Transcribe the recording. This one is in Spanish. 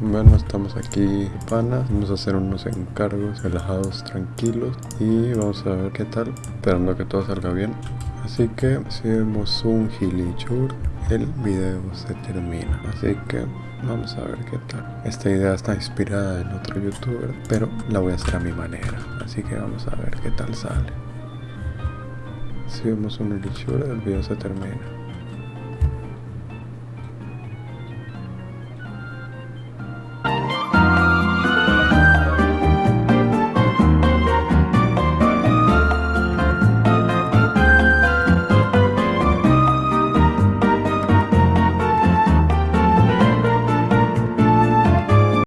Bueno, estamos aquí, panas. Vamos a hacer unos encargos relajados, tranquilos. Y vamos a ver qué tal, esperando que todo salga bien. Así que si vemos un gilichur, el video se termina. Así que vamos a ver qué tal. Esta idea está inspirada en otro youtuber, pero la voy a hacer a mi manera. Así que vamos a ver qué tal sale. Si vemos un gilichur, el video se termina.